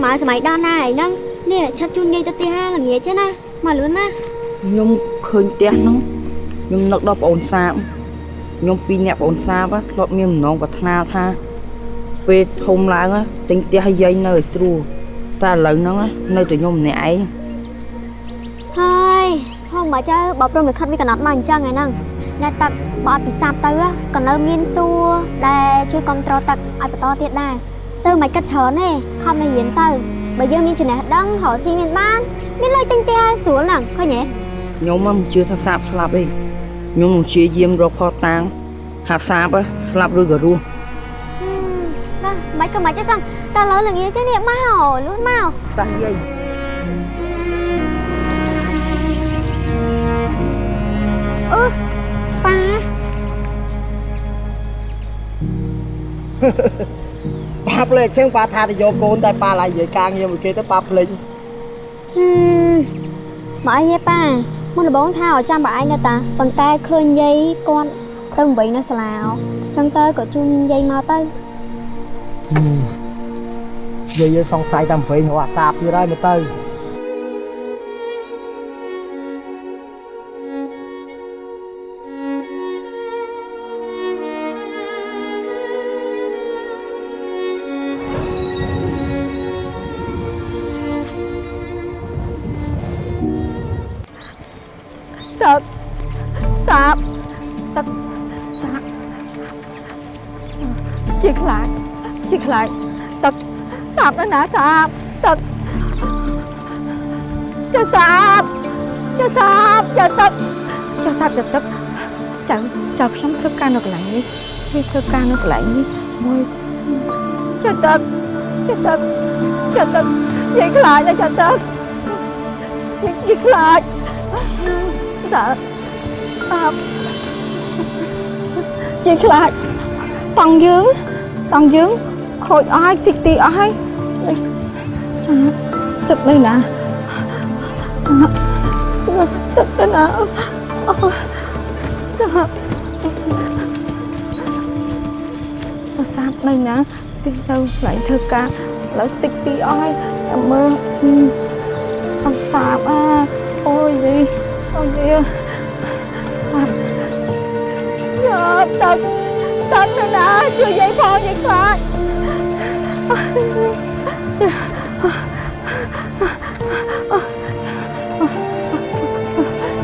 សម័យសម័យដល់ណាអីហ្នឹងនេះឆាប់ជូនយាយទៅផ្ទះហាល្ងាចទេណាមកលឿនមកខ្ញុំឃើញផ្ទះហ្នឹងខ្ញុំនឹកដល់ប្អូនសាបខ្ញុំពីរអ្នកប្អូនសាបធ្លាប់មានបំណងប្រាថ្នាថាពេលធំឡើងទិញផ្ទះឲ្យយាយនៅឲ្យស្រួលតែឥឡូវហ្នឹងនៅតែខ្ញុំម្នាក់ឯងហើយហងមកចៅបើព្រមមិនខិតវាកណត់មកអញ្ចឹងឯហ្នឹងអ្នកទឹកបើអត់ពិសាបទៅក៏នៅមានសួរដែលជួយគ្រប់គ្រងទឹកឲ្យបន្តទៀតដែរ ទៅមិនគិតច្រើនទេខំនៅរៀនទៅបើយើងមានចំណេះដឹងរកស៊ីមានបានមានលុយទិញផ្ទះស្រួលហ្នឹងឃើញទេខ្ញុំមិនជឿថាសាបស្លាប់ទេខ្ញុំនឹងព្យាយាមរកផតតាងថាសាបស្លាប់ឬក៏រស់ហឹមបាទមិនក៏មិនទេចឹងតែលើល្ងាចទេនេះមកលឿនមកតាំងយាយអឺប៉ា ប៉ាភ្លេចជើងប៉ាថាទៅយកកូនតែប៉ាឡាយនិយាយការងារមួយគេទៅប៉ាភ្លេចហឹមមកអីទេប៉ាមុនដំបូងថាឲ្យចាំបើឯងនៅតាប៉ុន្តែឃើញយាយគាត់ទៅវិញនៅសាលាចឹងទៅក៏ជូនយាយមកទៅយាយយើងសង្ស័យតាមវិញរកអាសាបទៀតហើយមើលទៅ នៅកន្លែងនេះវាធ្វើការនៅកន្លែងនេះមួយចៅទឹកចៅទឹកចៅទឹកនិយាយខ្លាចណាចៅទឹកនិយាយខ្លាច sợ à, chị lại tầng dưới tầng dưới khôi ai tì tì ai sao tức đây nè sao tức đây nè sao sao đây nè đi đâu lại thơ ca lại tích tì ai cảm ơn sao sao à ôi gì ôi gì sao sao tật tật nữa nè chưa dậy phò vậy phải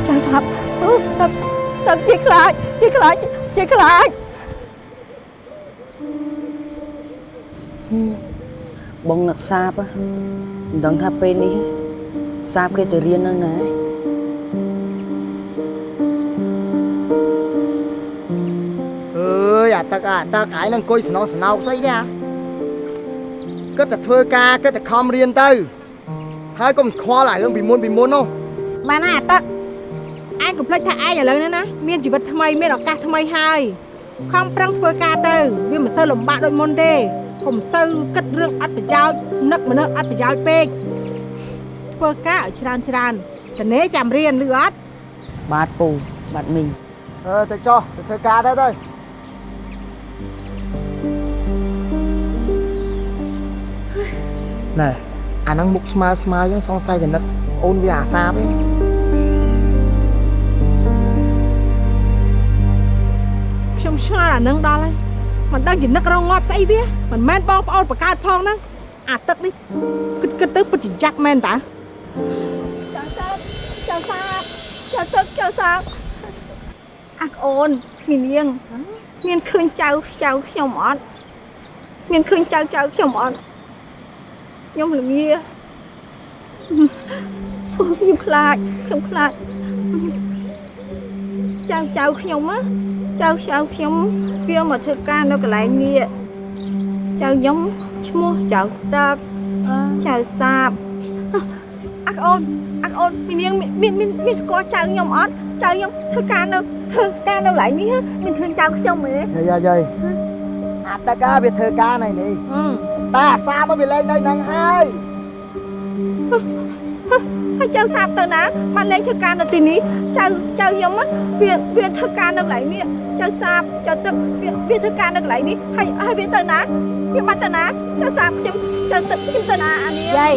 trời sập tật tật chiếc lại chiếc lại chiếc lại បង នឹកសាបមិនដឹងថាពេលនេះសាបគេទៅរៀននៅណាអើយអាទឹកអាទឹកឯងនឹងអង្គុយស្នងស្នោកស្អីនេះគិតតែធ្វើការគិតតែខំរៀនទៅហើយកុំខ្វល់អារឿងពីមុនពីមុននោះបានណាអាទឹកឯងកុំភ្លេចថាឯងឥឡូវនេះណាមានជីវិតថ្មីមានឱកាសថ្មីហើយខំប្រឹងធ្វើការទៅវាមិនសូវលំបាកដូចមុនទេ កុំសូវគិតរឿងអត់ប្រយោជន៍នឹកមនុស្សអត់ប្រយោជន៍ពេកធ្វើការឲ្យច្រើនច្រើនតនេចាំរៀនឬអត់បាទពូបាទមីងអឺទៅចុះទៅធ្វើការទៅទៅណែអាហ្នឹងមុខស្មើស្មើចឹងសង្ស័យតែនឹកអូនវាអាសាបឯងខ្ញុំឆ្ងល់អានឹងដល់ហើយ មិនដឹងជានឹករងងាប់ស្អីវាមិនមែនបងប្អូនបង្កើតផងហ្នឹងអាទឹកនេះគិតគិតទៅពិតជាយ៉ាក់មែនតាចៅសាបចៅទឹកចៅសាបអាក្អូនមីនាងមានឃើញចៅចៅខ្ញុំអត់មានឃើញចៅចៅខ្ញុំអត់ខ្ញុំល្ងាអូខ្ញុំខ្លាចខ្ញុំខ្លាចចៅចៅខ្ញុំណា ចៅចៅខ្ញុំវាមកធ្វើការនៅកន្លែងនេះចៅខ្ញុំឈ្មោះចៅទឹកចៅសាបអាក្អូនអាអូនមីនាងមានមានមានស្គាល់ចៅខ្ញុំអត់ចៅខ្ញុំធ្វើការនៅធ្វើការនៅកន្លែងនេះមានឃើញចៅខ្ញុំទេយាយយាយអាទឹកអាវាធ្វើការនៅនេះអឺតែអាសាបវាលេងនៅហ្នឹងហើយ ហើយចៅសាបទៅណាបានលេងធ្វើការនៅទីនេះចៅចៅខ្ញុំណាវាវាធ្វើការនៅកន្លែងនេះចៅសាបចៅទឹកវាវាធ្វើការនៅកន្លែងនេះហើយហើយវាទៅណាវាបានទៅណាចៅសាបខ្ញុំចៅទឹកខ្ញុំទៅណាអានេះយាយ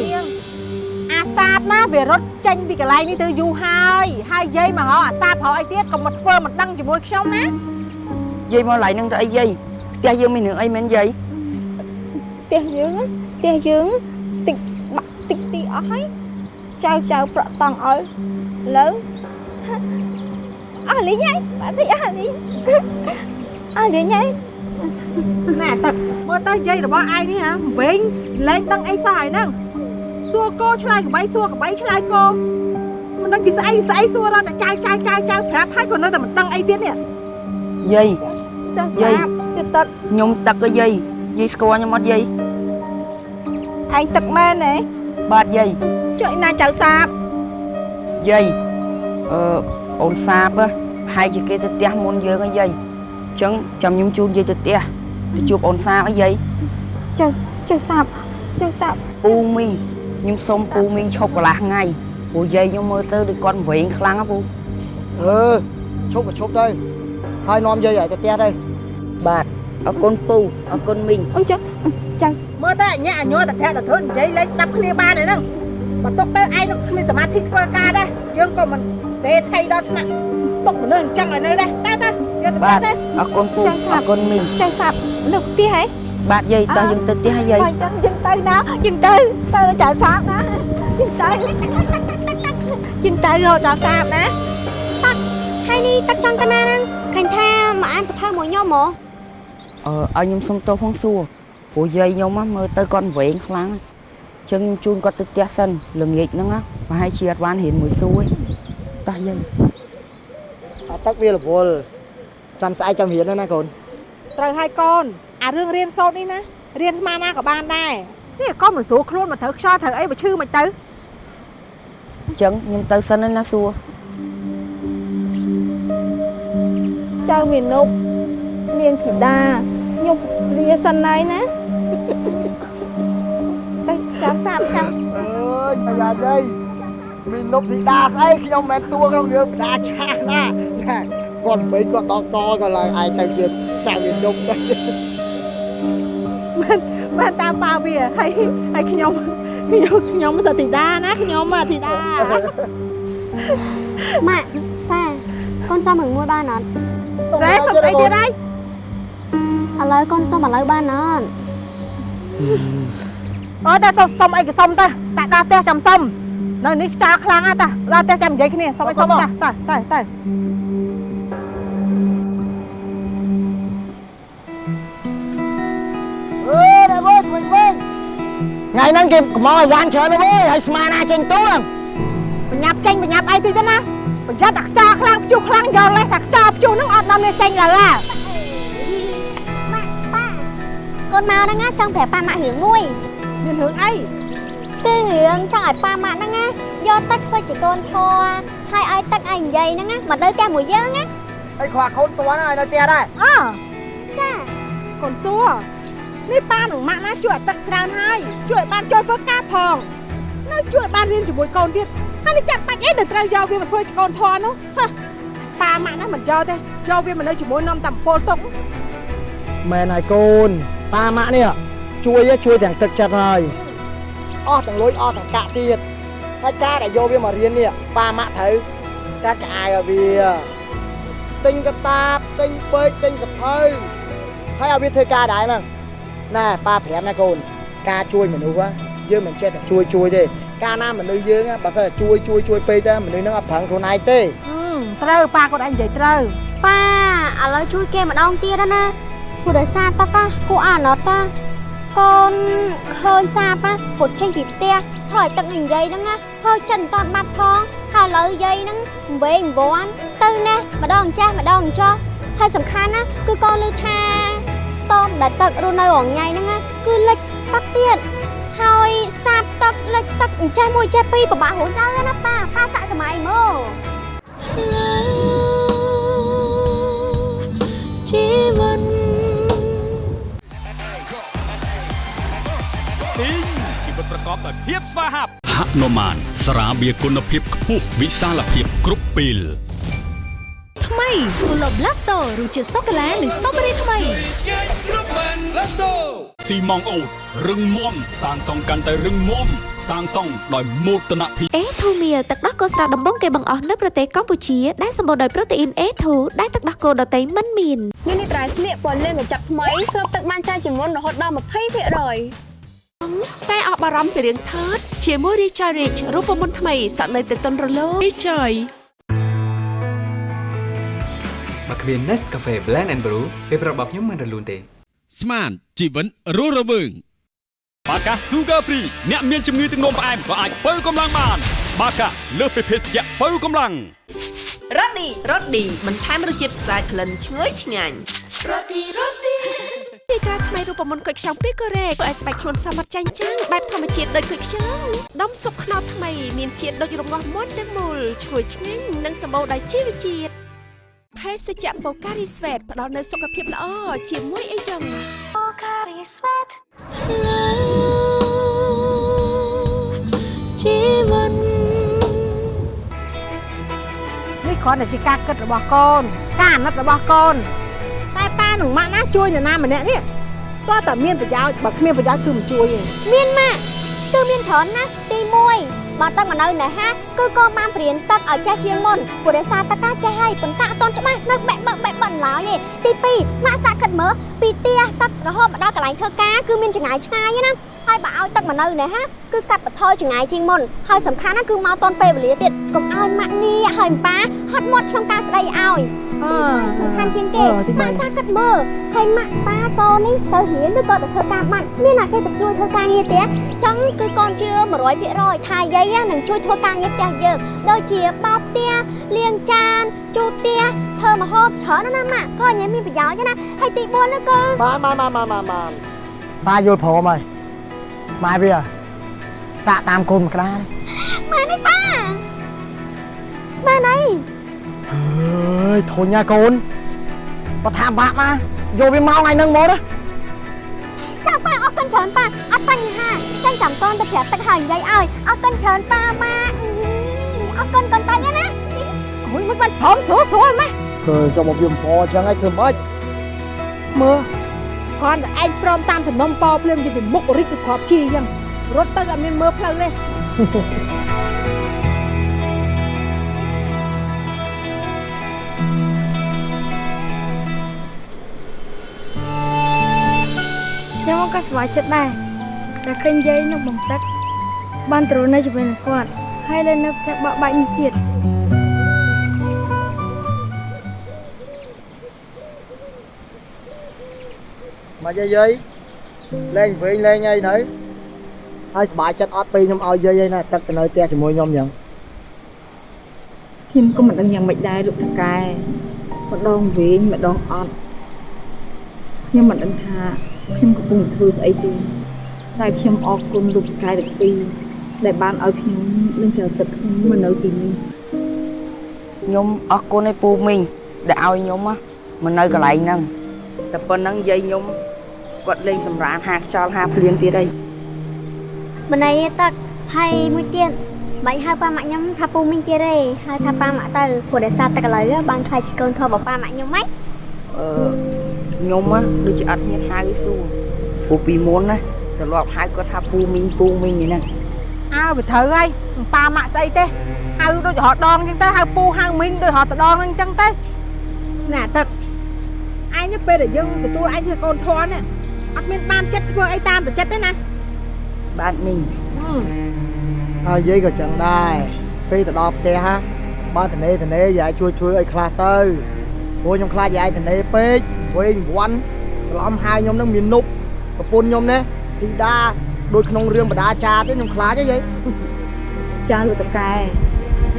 អាសាបណាវារត់ចេញពីកន្លែងនេះទៅយូរហើយហើយយាយមកហៅអាសាបហៅអីទៀតកុំមកធ្វើមិនដឹងជាមួយខ្ញុំណាយាយមកឡៃនឹងទៅអីយាយផ្ទះយើងមានរឿងអីមែនយាយផ្ទះយើងណាផ្ទះយើងតិចបាក់តិចទីអស់ហើយ ចៅចៅប្រក់តង់ឲ្យឥឡូវអស់លីងហើយបាត់តិចអស់លីងអស់លីងហើយណែទឹកមើលទៅយាយរបស់ឯងនេះហ៎វិញលែងដឹងអីសោះហើយហ្នឹងសួរគោឆ្លើយកបីសួរកបីឆ្លើយគោមិនដឹងពីស្អីស្អីសួររត់តែចៅចៅចៅចៅប្រាប់ហើយក៏នៅតែមិនដឹងអីទៀតនេះយាយចៅយាយសាបទៀតទឹកខ្ញុំទឹកក៏យាយយាយស្គាល់ខ្ញុំអត់យាយឯងទឹកមែនទេ បាទយាយចុយណាចៅសាបយាយអឺអូនសាបហ៎ហើយជាគេទៅផ្ទះមុនយើងហ៎យាយអញ្ចឹងចាំខ្ញុំជូនយាយទៅផ្ទះទៅជួបអូនសាបហ៎យាយចៅចៅសាបចៅសាបពូមីងខ្ញុំសុំពូមីងឈប់កន្លះថ្ងៃព្រោះយាយខ្ញុំមើលទៅដូចគាត់វែងខ្លាំងហ៎ពូអឺឈប់ក៏ឈប់ទៅហើយនាំយាយឲ្យទៅផ្ទះទៅបាទ អរគុណពូអរគុណមីងអូនចៅចៅមើលទៅអញ្ញាអញ័រតែធាក់តែធ្វើនិយាយលេងស្ដាប់គ្នាបានឯហ្នឹងបើទុកទៅឯងនឹងគ្មានសមាធិធ្វើការដែរយើងក៏មិនទេថៃដល់ថ្នាក់ទុកមនុស្សអញ្ចឹងឲ្យនៅដែរតើតើយើងទៅបាទទៅអរគុណពូអរគុណមីងចៅសាបនៅផ្ទះហ៎បាទយាយតោះយើងទៅផ្ទះហ៎យាយហើយចឹងយើងទៅណាយើងទៅទៅចៅសាបណាយើងទៅយើងទៅរកចៅសាបណាហើយនេះទឹកចង់ទៅណាហ្នឹងឃើញថាមកអានសភៅមួយខ្ញុំហ៎ អឺឲ្យខ្ញុំសុំទោសផងសួរព្រោះយាយខ្ញុំហ៎មើលទៅគាត់វែងខ្លាំងអញ្ចឹងខ្ញុំជូនគាត់ទៅផ្ទះសិនល្ងាចហ្នឹងហ៎ប្រហែលជាអត់បានរៀនមួយសួរទេតោះយាយអាទឹកវារវល់ចាំស្អែកចាំរៀនណាកូនត្រូវហើយកូនអារឿងរៀនសូត្រនេះណារៀនស្មានណាក៏បានដែរនេះកុំមិនស្រួលខ្លួនមកត្រូវខ្យល់ត្រូវអីមកឈឺមិនទៅអញ្ចឹងខ្ញុំទៅសិនហើយណាសួរចៅមានុប នាងធីតាខ្ញុំលាសិនហើយណាទៅចៅសាបចាំអើយប្រយ័ត្នអីមីនុបធីតាស្អីខ្ញុំមិនមែនតួក្នុងរឿងបដាឆាស់ណាណាគាត់មិនគាត់ដកតក៏ឡើងឯងទៅជាចៅមីនុបទៅបានតាមប៉ាវាហើយហើយខ្ញុំខ្ញុំខ្ញុំសតិតាណាខ្ញុំអធិតាម៉ាក់ប៉ាកូនសុំរឿងមួយបានអត់តែសុំអីទៀតហើយ ឥឡូវកូនសុំឥឡូវបានអត់អត់តែសុំសុំអីក៏សុំទៅតែដល់ផ្ទះចាំសុំនៅនេះខ្យល់ខ្លាំងណាស់តាដល់ផ្ទះចាំនិយាយគ្នាសុំអីសុំតាតាទៅទៅអើយដល់វិញវិញវិញថ្ងៃហ្នឹងគេកំងឲ្យវ៉ាន់ច្រើនណាស់វើយហើយស្មានណាចេញតួងបញ្ញាប់ចេញបញ្ញាប់អីតិចទៅណាប្រយ័ត្នតែខ្យល់ខ្លាំងព្យុះខ្លាំងយកលេសតែខ្យល់ព្យុះហ្នឹងអត់នាំនេះចេញឡើយហ่าម៉ាក់ប៉ា កូនមកហ្នឹងណាចង់ប្រាប់ប៉ាម៉ាក់រឿងមួយមានរឿងអីគឺរឿងចង់ឲ្យប៉ាម៉ាក់ហ្នឹងណាយកទឹកធ្វើជាកូនធွာហើយឲ្យទឹកឲ្យនិយាយហ្នឹងណាមកនៅផ្ទះមួយយើងណាអីខ្វះខូនតួហ្នឹងឲ្យនៅផ្ទះដែរអើចាកូនសួរនេះប៉ានឹងម៉ាក់ណាជួយឲ្យទឹកច្រើនហើយជួយឲ្យបានចូលធ្វើការផងនៅជួយឲ្យបានរៀនជាមួយកូនទៀតហើយនេះចាក់បាច់អីទៅត្រូវយកវាមកធ្វើជាកូនធွာនោះហ៎ប៉ាម៉ាក់ណាមិនយកទេយកវាមកនៅជាមួយនំតាមពលទុកមែនហើយកូន ប៉ាម៉ាក់នេះជួយឯងជួយទាំងទឹកចិត្តហើយអស់ទាំងលុយអស់ទាំងកាក់ទៀតហើយការដែលយកវាមករៀននេះប៉ាម៉ាក់ត្រូវកាត់ក្អាយឲ្យវាទិញកតាបទិញពេកទិញសភៅហើយឲ្យវាធ្វើការដែរហ្នឹងណែប៉ាប្រាប់ណាកូនការជួយមនុស្សយើងមិនចេះតែជួយជួយទេកាលណាមនុស្សយើងបើសិនតែជួយជួយជួយពេកទៅមនុស្សហ្នឹងអត់ប្រឹងខ្លួនឯងទេហឹមត្រូវប៉ាគាត់ឯងនិយាយត្រូវប៉ាឥឡូវជួយគេម្ដងទៀតណាព្រោះ ដោយសារតាតាគួរអាណត់តាកូនឃើញសាប៉ាពុតចេញពីផ្ទះធ្វើឲ្យទឹកនឹងនិយាយហ្នឹងណាធ្វើចិត្តមិនតាន់បាត់ផងហើយឥឡូវយាយហ្នឹងវែងវ័នទៅណាម្ដងចាស់ម្ដងចោះហើយសំខាន់ណាគឺកូនលើថាតមដែលទឹករស់នៅរងថ្ងៃហ្នឹងណាគឺលិចទឹកទៀតហើយសាបទឹកលិចទឹកអញ្ចេះមួយចេះពីរពិបាករួចទៅណាប៉ាប៉ាសាក់សម័យមកជីវិត ប្រកបដោយភាពស្វាហាប់ហនុមានស្រាបៀរគុណភាពខ្ពស់វិសាលភាពគ្រប់ពេលថ្មី Pulo Blasto រសជាតិសូកូឡានិងស្ទ្រូប៊េរីថ្មីស៊ីម៉ងអូតរឹងមាំសាងសង់កាន់តែរឹងមាំសាងសង់ដោយមោទនភាព A2 Meal ទឹកដោះគោស្រស់ដំបងគេបង្អស់នៅប្រទេសកម្ពុជាដែលសម្បូរដោយប្រូតេអ៊ីន A2 ដែលទឹកដោះគោដតៃមិនមានញនេះត្រៃស្លៀកពណ៌លឿងកញ្ចប់ថ្មីស្រូបទឹកបានច្រើនជាងមុនរហូតដល់20% តែអស់បារម្ភពីរឿងថើតជាមួយ Recharge Rich រូបមន្តថ្មីសក់នៅតែទន់រលោង Recharge មកគ្មាន Nescafe Blend and Brew ពេលប្រាប់របស់ខ្ញុំមិនរលូនទេ ស្មានជីវិតរស់រវើងបាកា Sugar Free អ្នកមានជំងឺទឹកនោមផ្អែមក៏អាចបើកម្លាំងបាន បាកាលើសពីភេសជ្ជៈបើកម្លាំងរ៉ូឌីរ៉ូឌីបន្ថែមរសជាតិស្អាតក្លិនឈ្ងុយឆ្ងាញ់រ៉ូឌីរ៉ូឌី ទីក្រាថ្មីរូបមន្តគុយខ្ចង់ពីកូរ៉េធ្វើឲ្យស្បែកខ្លួនសមត្ថចាញ់ចាំងបែបធម្មជាតិដូចគុយខ្ចង់ដុំស៊ុបខ្នុរថ្មីមានជាតិដូចរងាស់មុនទាំងមូលឈ្ងុយឆ្ងាញ់និងសម្បូរដោយជីវជាតិភេសជ្ជៈបូការីស្វេតផ្ដល់នូវសុខភាពល្អជាមួយអីចឹងបូការីស្វេតជីវិតនេះគ្រាន់តែជាការគិតរបស់កូន ការអាណិតរបស់កូន តែប៉ានឹងម៉ាក់ណាជួយនរណាម្នាក់នេះតើតែមានប្រយោជន៍បើគ្មានប្រយោជន៍គឺមិនជួយទេមានម៉ាក់គឺមានច្រើនណាស់ទី1បើទឹកមកនៅនៅហាគឺកូនបានព្រៀនទឹកឲ្យចេះជាងមុនព្រោះដោយសារទឹកកាចេះហើយប៉ុន្តែអត់ទាន់ច្បាស់នៅបែកបឹកបែកបឹកឡើយទេទី2ម៉ាក់សាក់គិតមើលពីផ្ទះទឹករហូតមកដល់កន្លែងធ្វើការគឺមានចម្ងាយឆ្ងាយណា ហើយបើឲ្យទឹកមកនៅនៅហាគឺកាត់បន្ថយចម្ងាយជាងមុនហើយសំខាន់ណាគឺមកទាន់ពេលវេលាទៀតកុំឲ្យម៉ាក់ងាកហើយប៉ាហត់មាត់ក្នុងការស្ដីឲ្យអឺសំខាន់ជាងគេម៉ាក់សាគិតមើលហើយម៉ាក់ប៉ាកូននេះទៅរៀនឬក៏ទៅធ្វើការបាត់មានអ្នកគេទៅជួយធ្វើការងារទេចឹងគឺកូនជឿ100%ថាយាយនឹងជួយធ្វើការងារផ្ទះយើងដូចជាបោកផ្ទះលាងចានជូតផ្ទះធ្វើម្ហូបច្រើនណាស់ណាម៉ាក់ក៏ញ៉ាំមានប្រយោជន៍ណាស់ហើយទី4នោះគឺបានបានបានបានបានបានប៉ាយល់ព្រមហើយ ម៉ែវាសាក់តាមកូនមកក្តារម៉ែនេះប៉ាម៉ែណៃអើយធុញណាកូនបើថាបាក់ណាយកវាមកថ្ងៃហ្នឹងមកណាចាប៉ាអរគុណច្រើនប៉ាអត់បញ្ហាចឹងចាំកូនទៅប្រាប់ទឹកហើយនិយាយឲ្យអរគុណច្រើនប៉ាម៉ាក់អរគុណកូនតាញ់ណាមួយមួយបាត់ព្រមស្រួលស្រួលម៉េះគឺចុះមកវាមិនអញ្ចឹងហើយធ្វើម៉េចមើល គ្រាន់តែឯងព្រមតាមសំណុំប៉ភ្លាមជាពីមុខរិចទៅគ្រាប់ជីអញ្ចឹងរត់ទៅអត់មានមើលផ្លូវទេខ្ញុំក៏ស្វាចិត្តដែរតែឃើញយាយនឹងបំទឹកបានទ្រនៅជាមួយនឹងគាត់ហើយលើនៅផ្ទះបកបាច់នេះទៀត មកយាយយាយលេងវិញលេងអីទៅហើយសប្បាយចិត្តអត់ពេលខ្ញុំឲ្យយាយឯណាទឹកទៅនៅផ្ទះជាមួយខ្ញុំអញ្ចឹងខ្ញុំក៏មិនដឹងយ៉ាងម៉េចដែរលោកតកែម្ដងវិញម្ដងអត់ខ្ញុំមិនដឹងថាខ្ញុំកំពុងធ្វើស្អីទេតែខ្ញុំអរគុណលោកតកែទាំងពីរដែលបានឲ្យខ្ញុំនឹងចៅទឹកខ្ញុំមកនៅទីនេះខ្ញុំអរគុណឯពូមីងដែលឲ្យខ្ញុំមកនៅកន្លែងហ្នឹងតែប៉ុណ្្នឹងយាយខ្ញុំ គាត់លេងសម្រានហាខ្យល់ហាភ្លៀងទៀតអីម្នៃទឹកហើយមួយទៀតបាញ់ហៅប៉ាម៉ាក់ខ្ញុំថាពូមីងទៀតទេហៅថាប៉ាម៉ាក់ទៅព្រោះដោយសារទឹកឥឡូវបានខ្លាចជាកូនធំរបស់ប៉ាម៉ាក់ខ្ញុំហ្មងអឺខ្ញុំណាដូចជាអត់មានហៅសួរពូពីមុនណាទម្លាប់ហៅគាត់ថាពូមីងពូមីងនេះណាអើវាត្រូវហើយប៉ាម៉ាក់ស្អីទេហៅដូចរហដងអញ្ចឹងទៅហៅពូហៅមីងដូចរហតដងហ្នឹងអញ្ចឹងទៅណែទឹកឯងនេះពេលដែលយើងទទួលឯងជាកូនធន់ណា អត់មានបានចិត្តធ្វើអីតាមតែចិត្តទេណាបាទមីងហើយយាយក៏ចឹងដែរពេលទៅដល់ផ្ទះហ่าបើតនេតនេយាយជួយធ្វើឲ្យខ្លះទៅព្រោះខ្ញុំខ្លាចយាយតនេពេកវែងវាន់ច្រឡំហើយខ្ញុំនឹងមាននុបប្រពន្ធខ្ញុំណាធីតាដូចក្នុងរឿងបដាចាទេខ្ញុំខ្លាចហ៎យាយចាលោកតកែ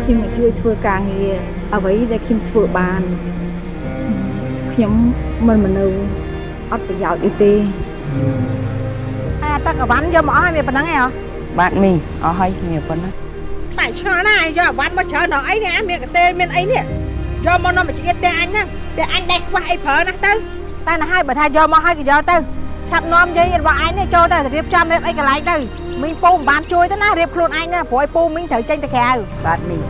ខ្ញុំមកជួយធ្វើការងារអ្វីដែលខ្ញុំធ្វើបានខ្ញុំមិនមនុស្ស អត់ប្រយោជន៍អីទេអាទឹកអវ៉ាន់យកមកអស់ហើយមានប៉ុណ្ណឹងឯងហ៎បាទមីងអស់ហើយមានប៉ុណ្ណាតែឆ្ងល់ណាស់ឯងយកអវ៉ាន់មកច្រើនដល់អីនេះអាមានកតេមានអីនេះយកមកនាំមកឆ្អៀតតែអញហ្នឹងតែអញដេកខ្វះអីប្រើណាស់ទៅតែណាស់ហើយបើថាយកមកហើយក៏យកទៅឆាប់នាំយាយរបស់ឯងនេះចូលទៅរៀបចំរៀបអីកន្លែងទៅមីងពូមិនបានជួយទៅណារៀបខ្លួនឯងណាព្រោះឲ្យពូមីងត្រូវចេញទៅក្រៅបាទមីង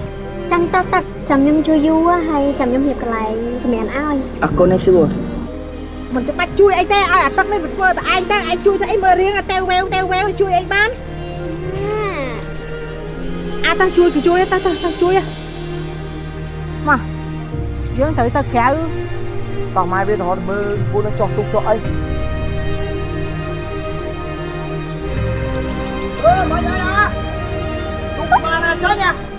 ចឹងទៅទឹកចាំខ្ញុំជួយយូរហើយចាំខ្ញុំរៀបកន្លែងសម្រាប់ឲ្យអរគុណណាស់សួរ មិនចាំបាច់ជួយអីទេឲ្យអាទឹកនេះវាធ្វើតែឯងទៅឯងជួយទៅអីមើលរៀងតែវែវតែវែវជួយអីបានអាទៅជួយគឺជួយទៅទៅទៅជួយមកយើងត្រូវទៅក្រៅតោះម៉ែវាទៅរត់មើលពូនឹងចោះទុកចោះអីអឺមកយាយអាទុកបានណាចុះញ៉ា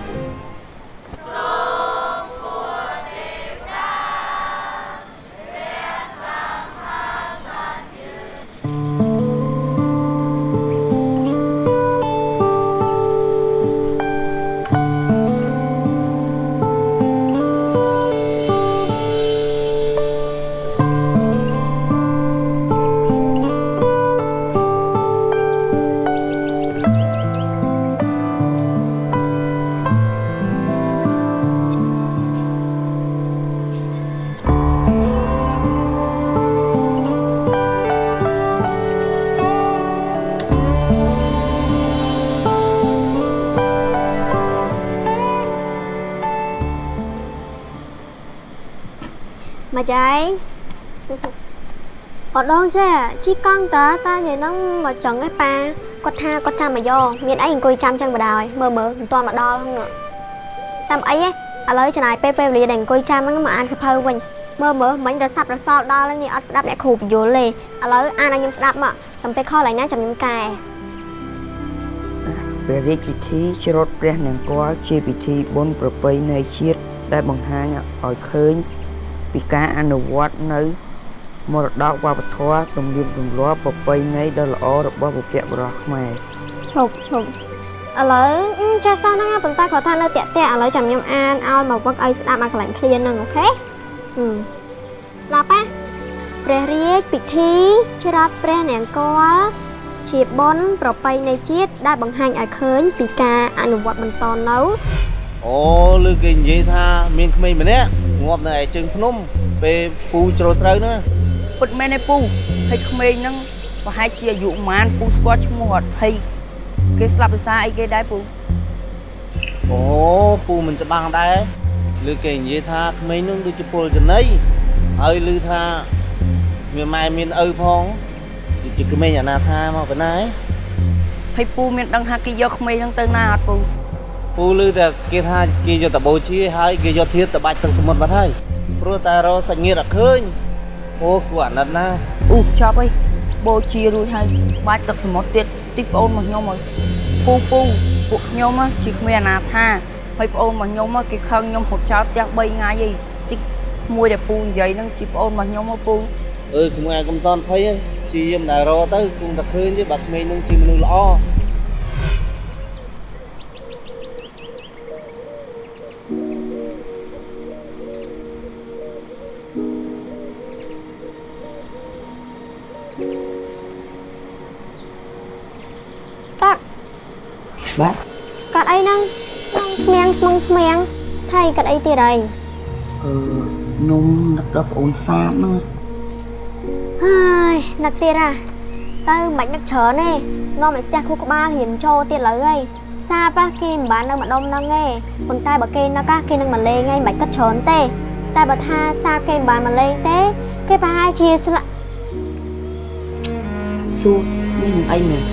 ចៃអត់ដងចេះជីកង់តាតានិយាយហ្នឹងមកចឹងឯប៉ាគាត់ថាគាត់ចាំមកយកមានអីអង្គុយចាំចឹងបដ ாய் មើលមើលមិនទាន់មកដល់ហ្នឹងនោះតាមអីឯងឥឡូវចំណាយពេលពេលវេលាដែលអង្គុយចាំហ្នឹងមកអានសភៅវិញមើលមើលមិញរសាប់រសល់ដល់ហើយនេះអត់ស្ដាប់អ្នកគ្រូបញ្យល់ទេឥឡូវអានឲ្យខ្ញុំស្ដាប់មកតាមពេលខលឡើងណាចាំខ្ញុំកែព្រះរាជពិធីច្រត់ព្រះនង្គ័លជាពិធីបុណ្យប្រពៃណីជាតិដែលបង្ហាញឲ្យឃើញ ពីការអនុវត្តនៅមរតកវប្បធម៌ទំនៀមទម្លាប់ប្រពៃណីដ៏ល្អរបស់បុព្វបុរសខ្មែរឈប់ឈប់ឥឡូវអឺចេះសោះហ្នឹងណាប៉ុន្តែគាត់ថានៅតាក់តាក់ឥឡូវចាំខ្ញុំអានឲ្យមកវឹកឲ្យស្ដាប់ឲ្យកន្លែងឃ្លានហ្នឹងអូខេហឹមស្ដាប់ណាព្រះរាជពិធីច្រត់ព្រះនង្គ័លជាបុណ្យប្រពៃណីជាតិដែលបង្ហាញឲ្យឃើញពីការអនុវត្តបន្តនៅអូលើគេនិយាយថាមានក្មេងម្នាក់ ងាប់នៅឯជើងភ្នំពេលពូជ្រោត្រូវណាពិតមែនទេពូហើយក្មេងហ្នឹងប្រហែលជាអាយុប្រហែលពូស្គាល់ឈ្មោះអត់ហើយគេស្លាប់ដោយសារអីគេដែរពូអូពូមិនច្បាស់ដែរលើគេនិយាយថាក្មេងនោះដូចជាពលចំណីហើយឮថាមានម៉ែមានឪផងដូចជាក្មេងអនាថាមកប៉ុណ្ណាឯងហើយពូមានដឹងថាគេយកក្មេងហ្នឹងទៅណាអត់ពូ ពូឮតែគេថាគេយកតបូជាហើយគេយកធៀបទៅបាច់ទឹកសមុទ្របាត់ហើយព្រោះតែរកសាច់ញាតិអត់ឃើញអូគួរអាណិតណាអូចប់អីបូជារួចហើយបាច់ទឹកសមុទ្រទៀតតិចប្អូនមកខ្ញុំហើយពូពូពួកខ្ញុំណាជាគ្មានអាណាថាហើយប្អូនមកខ្ញុំណាគេខឹងខ្ញុំហត់ចោលផ្ទះ3ថ្ងៃអីតិចមួយដែលពូនិយាយហ្នឹងជាប្អូនមកខ្ញុំមកពូអឺក្មេងឯងកុំតន់ភ័យទេជាយាមតែរកទៅគង់តែឃើញទេបើក្មេងនឹងជាមនុស្សល្អ ហើយគាត់អីទៀតហើយអឺនំនឹកដល់ប្អូនសាបហ្នឹងហើយនឹកទៀតហ่ะទៅមិននឹកច្រើនទេនាំឲ្យស្ទះខួរក្បាលរៀនចូលទៀតលើហើយសាបគេមិនបាននៅម្ដុំហ្នឹងទេប៉ុន្តែបើគេនឹកគេនឹងមកលេងហើយមិនគិតច្រើនទេ តែបើថាសាបគេមិនបានមកលេងទេ គេប្រហែលជាស្លាក់ជួមានអីមែន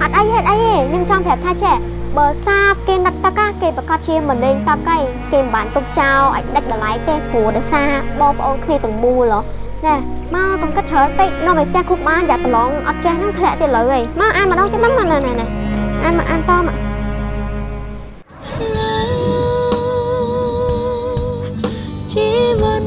អត់អីហេតុអីទេខ្ញុំចង់ប្រាប់ថាចេះ បើសាបគេនឹកទឹកហ่ะគេប្រកាសជាមកលេងទឹកហើយគេមិនបានទុកចោលឲ្យដាច់ដ লাই ទេព្រោះដោយសារបងប្អូនគ្នាទាំងមូលហ៎ណែមកកុំគិតច្រើនពេកនាំឲ្យស្ទះគូបានយ៉ាប្រឡងអត់ចេះហ្នឹងធ្លាក់ទៀតលើហីមកអានម្ដងទៀតមកណែណែណែអានមកអានតមក ជីវិត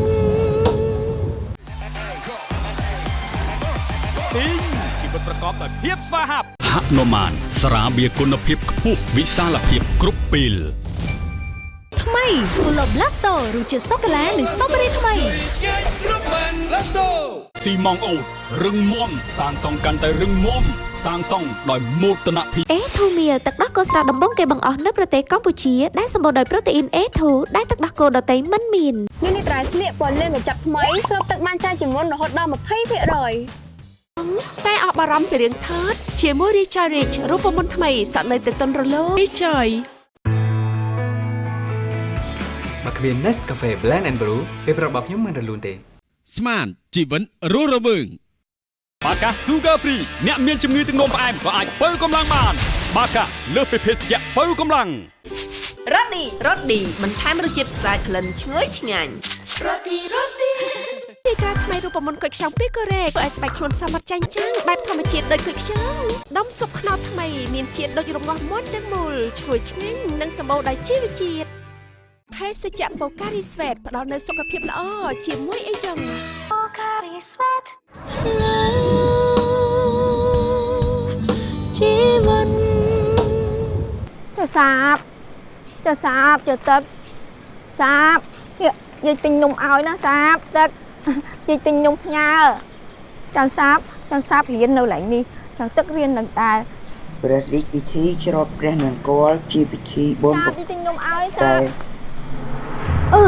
ទីងជីវិតប្រកបដោយភាពស្វាហាប់ហនុមានស្រាបៀរគុណភាពខ្ពស់ ព វិសាលភាពគ្រប់ពេលថ្មី Pulo Blasto រសជាតិសូកូឡានិងស្ទ្រូប៊េរីថ្មី Let's go ស៊ីម៉ងអូតរឹងមាំសាងសង់កាន់តែរឹងមាំសាងសង់ដោយមោទនភាពអេធូមៀលទឹកដោះគោស្រស់ដំបងគេបង្អស់នៅប្រទេសកម្ពុជាដែលសម្បូរដោយប្រូតេអ៊ីន A2 ដែលទឹកដោះគោដតៃមិនមាននេះនេះត្រៃស្លៀកពណ៌លឿងកញ្ចប់ថ្មីស្រូបទឹកបានច្រើនជាងមុនរហូតដល់20% តែអបអរំពីរឿងថតជាមួយ Richard Rich រូបមន្តថ្មីសក់នៅតែទន់រលោង Richard បើគ្មាន Nescafe Blend and Brew ពេលប្រាប់របស់ខ្ញុំមិនរលូនទេ ស្មានជីវិនរស់រវើងបាកា Sugar Free អ្នកមានជំងឺទឹកនោមផ្អែមក៏អាចបើកម្លាំងបាន បាកាលើសពីភេសជ្ជៈបើកម្លាំងរ៉ូឌីរ៉ូឌីបន្ថែមរសជាតិស្អាតក្លិនឈ្ងុយឆ្ងាញ់រ៉ូឌីរ៉ូឌី ទីក្រាថ្មីរូបមន្តគុយខ្ចង់ពីកូរ៉េធ្វើឲ្យស្បែកខ្លួនសមត្ថចាញ់ចាំងបែបធម្មជាតិដូចគុយខ្ចង់ដុំស៊ុបខ្នុរថ្មីមានជាតិដូចរងាស់មាន់ទាំងមូលឈ្ងុយឆ្ងាញ់និងសម្បូរដោយជីវជាតិភេសជ្ជៈបូការីស្វេតផ្ដល់នូវសុខភាពល្អជាមួយអីចឹងបូការីស្វេតជីវិតចុះសាបចុះសាបចុះទឹកសាបនេះយាយទិញនំឲ្យណាសាបទឹក យាយទិញនំផ្ញើចៅសាបចៅសាបរៀននៅកន្លែងនេះចៅទឹករៀននឹងដែរព្រះរាជពិធីច្រត់ព្រះនង្គ័លជាពិធីបុណ្យសាបយាយទិញនំឲ្យសាតែបអឺ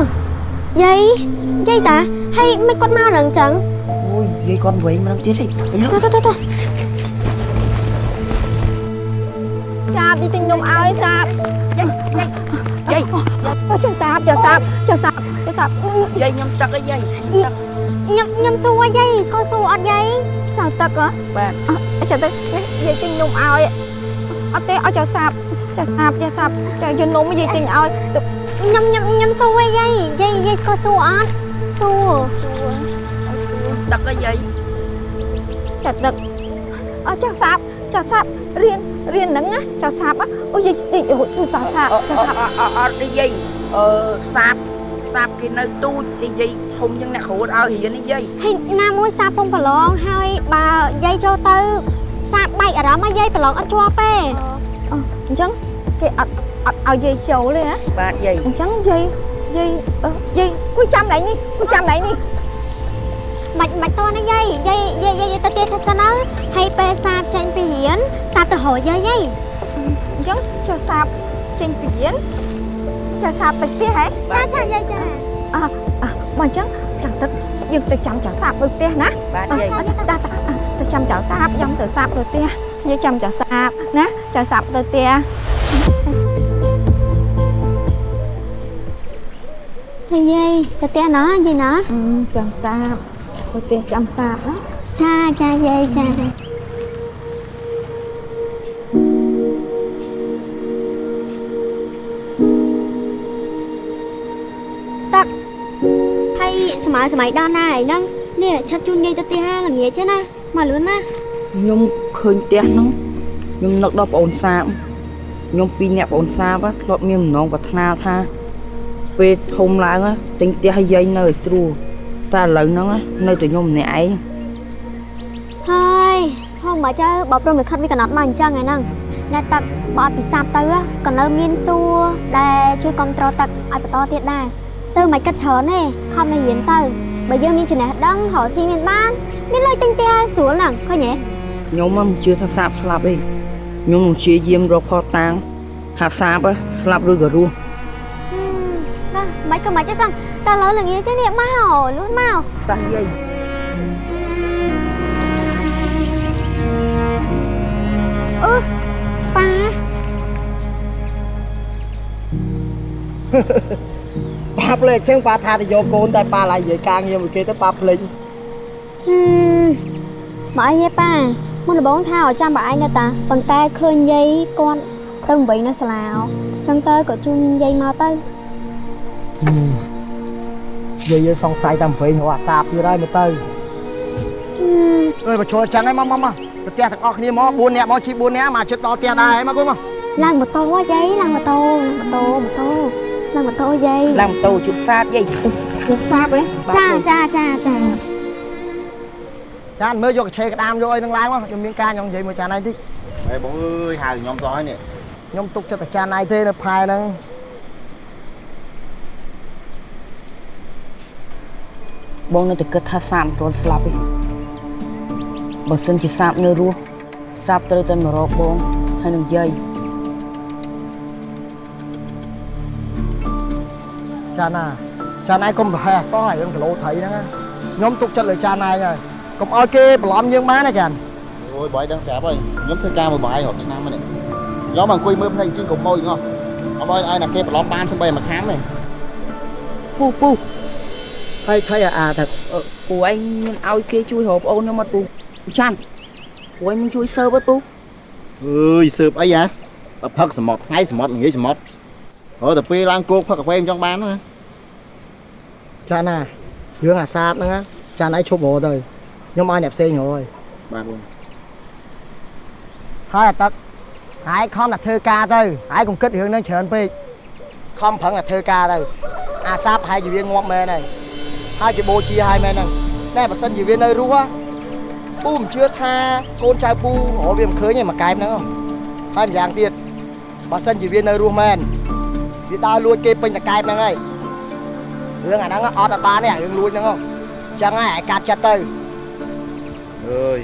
យាយយាយតាហើយមិនគាត់មកនឹងអញ្ចឹងអូយយាយគាត់វិញម្ដងទៀតហីលុទៅទៅទៅទៅសាបយាយទិញនំឲ្យសាបយាយយាយអូចៅសាបចៅសាបចៅសាបចៅសាបយាយខ្ញុំទឹកអីយាយ ញ៉ាំញ៉ាំសួរយាយស្គាល់សួរអត់យាយចៅទឹកហ៎បាទអចៅទឹកយាយទិញនំឲ្យអត់ទេឲ្យចៅសាបចៅសាបចៅសាបចៅយកនំយាយទិញឲ្យទៅញ៉ាំញ៉ាំញ៉ាំសួរយាយយាយយាយស្គាល់សួរអត់សួរទឹកអីយាយចាត់ដឹកអត់ចាស់សាបចាស់សាបរៀនរៀនហ្នឹងណាចាស់សាបអូយាយតិចអូចាស់សាបចាស់សាបអត់ទេយាយអឺសាបសាប គេនៅទូចទេយាយធំជាងអ្នកគ្រូឲ្យរៀននេះយាយហើយណាមួយសាពងប្រឡងហើយបើយាយចូលទៅសាបែកអារម្មណ៍ឲ្យយាយប្រឡងអត់ជាប់ទេអញ្ចឹងគេអត់អត់ឲ្យយាយចូលទេណាបាទយាយអញ្ចឹងយាយយាយយាយគួយចាំណៃនេះគួយចាំណៃនេះមិនមិនតណាយាយយាយយាយយាយទៅទៀតសិនទៅហើយពេលសាបចេញពីរៀនសាបទៅរកយាយយាយអញ្ចឹងចាស់សាបចេញពីរៀនចាស់សាបទៅផ្ទះហ៎ចាចាយាយចា អើអើបើអញ្ចឹងចាំទឹកយើងទៅចាំចាស់សាបទៅផ្ទះណាបាទអើយាយអត់ទេតាតាទៅចាំចៅសាបខ្ញុំទៅសាបទៅផ្ទះនិយាយចាំចៅសាបណាចៅសាបទៅផ្ទះហើយយាយទៅផ្ទះណាយាយណាចាំសាបទៅផ្ទះចាំសាបណាចាចាយាយចា ម័យសម័យដល់ណាហើយហ្នឹងនេះឆាប់ជូនយាយទៅផ្ទះល្ងាចទេណាមកលឿនណាខ្ញុំឃើញផ្ទះហ្នឹងខ្ញុំនឹកដល់ប្អូនសាបខ្ញុំពីរអ្នកប្អូនសាបធ្លាប់មានបំណងប្រាថ្នាថាពេលធំឡើងទិញផ្ទះឲ្យយាយនៅឲ្យស្រួលតែឥឡូវហ្នឹងនៅតែខ្ញុំម្នាក់ឯងហើយធំបើចៅបើព្រមលិខិតវាកំណត់មកអញ្ចឹងឯហ្នឹងអ្នកតាក់បើអត់ពិសាបទៅក៏នៅមានសួរដែលជួយគ្រប់គ្រងតាក់ឲ្យបន្តទៀតដែរ ទៅមិនគិតច្រើនទេខំនៅរៀនទៅបើយើងមានចំណេះដឹងរកស៊ីមានបានមានលុយទិញផ្ទះស្រួលហ្នឹងឃើញទេខ្ញុំមិនជឿថាសាបស្លាប់ទេខ្ញុំនឹងព្យាយាមរកផតតាំងថាសាបស្លាប់ឬក៏រស់ណាមិនក៏មិនទេចឹងតែឥឡូវល្ងាចទេនេះមកលឿនមកតាស់យាយអឺប៉ា ប៉ាភ្លេចជើងប៉ាថាទៅយកកូនតែប៉ាឡាយនិយាយការងារមួយគេទៅប៉ាភ្លេចហឹមមកអីទេប៉ាមុនដំបូងថាឲ្យចាំបើឯងនៅតាប៉ុន្តែឃើញយាយគាត់ទៅវិញនៅសាលាចឹងទៅក៏ជូនយាយមកទៅយាយយើងសង្ស័យតែវិញរកអាសាបទៀតហើយមើលទៅអើយមកចូលចឹងហើយមកមកមកទៅផ្ទះទាំងអស់គ្នាមក4នាក់មកជិះ4នាក់មកជិតដល់ផ្ទះដែរហើយមកកូនមកឡើងម៉ូតូហ៎យាយឡើងម៉ូតូម៉ូតូម៉ូតូ ឡើងម៉ូតូយាយឡើងម៉ូតូជុំសាបយាយជិះសាបហ៎ចាចាចាចាចានមើលយកកញ្ឆេក្តាមយកអីនឹងឡើងមកខ្ញុំមានការខ្ញុំនិយាយមួយចានឯងតិចហេបងអើយហៅខ្ញុំទៅហើយនេះខ្ញុំទុកចិត្តតែចានឯងទេនៅផែហ្នឹងបងនៅតែគិតថាសាបមិនទាន់ស្លាប់ទេបើសិនជាសាបនៅរស់សាបត្រូវតែមករកបងហើយនឹងយាយ ចាណាចាណៃកុំប្រហែសអសោះឲ្យរឿងគីឡូត្រីហ្នឹងណាខ្ញុំទុកចិត្តលើចាណៃហើយកុំឲ្យគេបន្លំយើងបានណាចានអូយបាយដឹងស្រាប់ហើយខ្ញុំធ្វើការមួយបាយរហូតឆ្នាំហ្នឹងខ្ញុំមកអង្គុយមើលភ្នែកជីងកុំម៉ួយងោះអត់ឲ្យឲ្យណាគេបន្លំបានស្បីមួយខាំទេពូពូហើយថៃអាថាអឺពូឯងមានឲ្យគេជួយរកប្អូនខ្ញុំអត់ពូចាន់ពូឯងមិនជួយសើបអត់ពូអើយសើបអីហ៎បើផឹកសមុទ្រថ្ងៃសមុទ្រល្ងាចសមុទ្រ ហៅតែពេលឡើងគោកផឹកកាហ្វេមិនចង់បានណាចាណារឿងអាសាបហ្នឹងណាចាណៃឈប់រកទៅខ្ញុំឲ្យអ្នកផ្សេងរកហើយបាទបងហើយអាទឹកហើយខំតែធ្វើការទៅហើយកុំគិតរឿងហ្នឹងច្រើនពេកខំប្រឹងតែធ្វើការទៅអាសាបហើយជាវាងាប់មែនហើយហើយជាបូជាហើយមែនហ្នឹងតែបើសិនជាវានៅរស់ពូមិនជឿថាកូនចៅពូរកវាមិនឃើញទេមួយកែបហ្នឹងហើយម្យ៉ាងទៀតបើសិនជាវានៅរស់មែន វាដើរលួចគេពេញតកែបហ្នឹងហើយរឿងអាហ្នឹងអត់អត់បានទេអារឿងលួចហ្នឹងហ៎អញ្ចឹងហើយឲ្យកាត់ចិត្តទៅអើយ